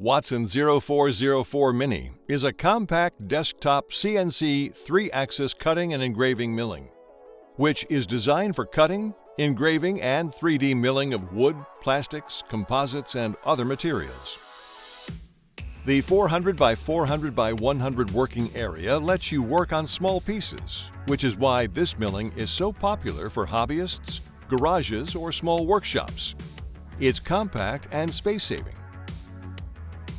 Watson 0404 Mini is a compact desktop CNC 3-axis cutting and engraving milling, which is designed for cutting, engraving, and 3D milling of wood, plastics, composites, and other materials. The 400 by 400 by 100 working area lets you work on small pieces, which is why this milling is so popular for hobbyists, garages, or small workshops. It's compact and space-saving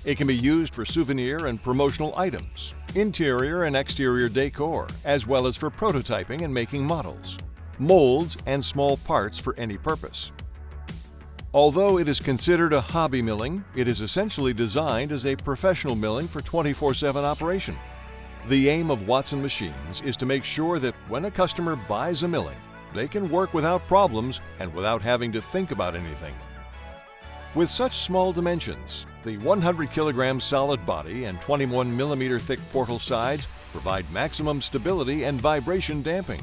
it can be used for souvenir and promotional items, interior and exterior decor, as well as for prototyping and making models, molds, and small parts for any purpose. Although it is considered a hobby milling, it is essentially designed as a professional milling for 24-7 operation. The aim of Watson Machines is to make sure that when a customer buys a milling, they can work without problems and without having to think about anything. With such small dimensions, the 100 kilogram solid body and 21 millimeter thick portal sides provide maximum stability and vibration damping.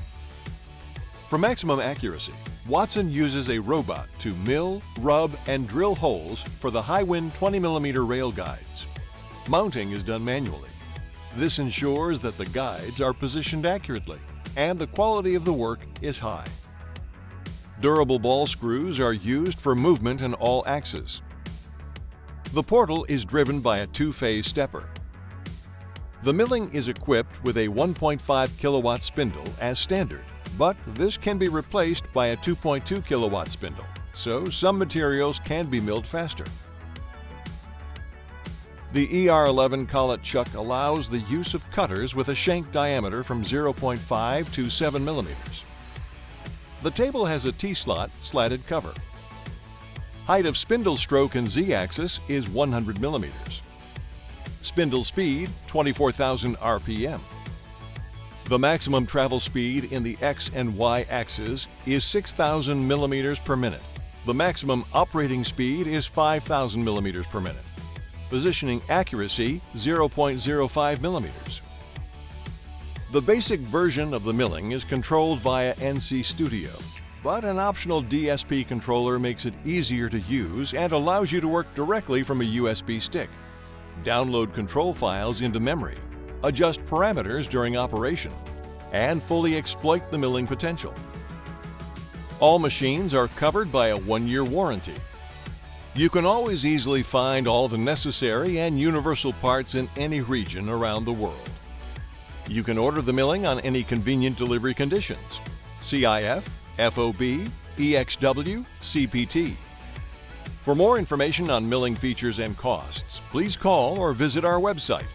For maximum accuracy, Watson uses a robot to mill, rub, and drill holes for the HIWIN 20 millimeter rail guides. Mounting is done manually. This ensures that the guides are positioned accurately and the quality of the work is high. Durable ball screws are used for movement in all axes. The portal is driven by a two-phase stepper. The milling is equipped with a 1.5 kilowatt spindle as standard, but this can be replaced by a 2.2 kilowatt spindle, so some materials can be milled faster. The ER11 collet chuck allows the use of cutters with a shank diameter from 0.5 to 7 millimeters. The table has a T-slot slatted cover. Height of spindle stroke and Z-axis is 100 millimeters. Spindle speed 24,000 RPM. The maximum travel speed in the X and Y axes is 6,000 millimeters per minute. The maximum operating speed is 5,000 millimeters per minute. Positioning accuracy 0.05 millimeters. The basic version of the milling is controlled via NC Studio, but an optional DSP controller makes it easier to use and allows you to work directly from a USB stick. Download control files into memory, adjust parameters during operation, and fully exploit the milling potential. All machines are covered by a one-year warranty. You can always easily find all the necessary and universal parts in any region around the world. You can order the milling on any convenient delivery conditions. CIF, FOB, EXW, CPT. For more information on milling features and costs, please call or visit our website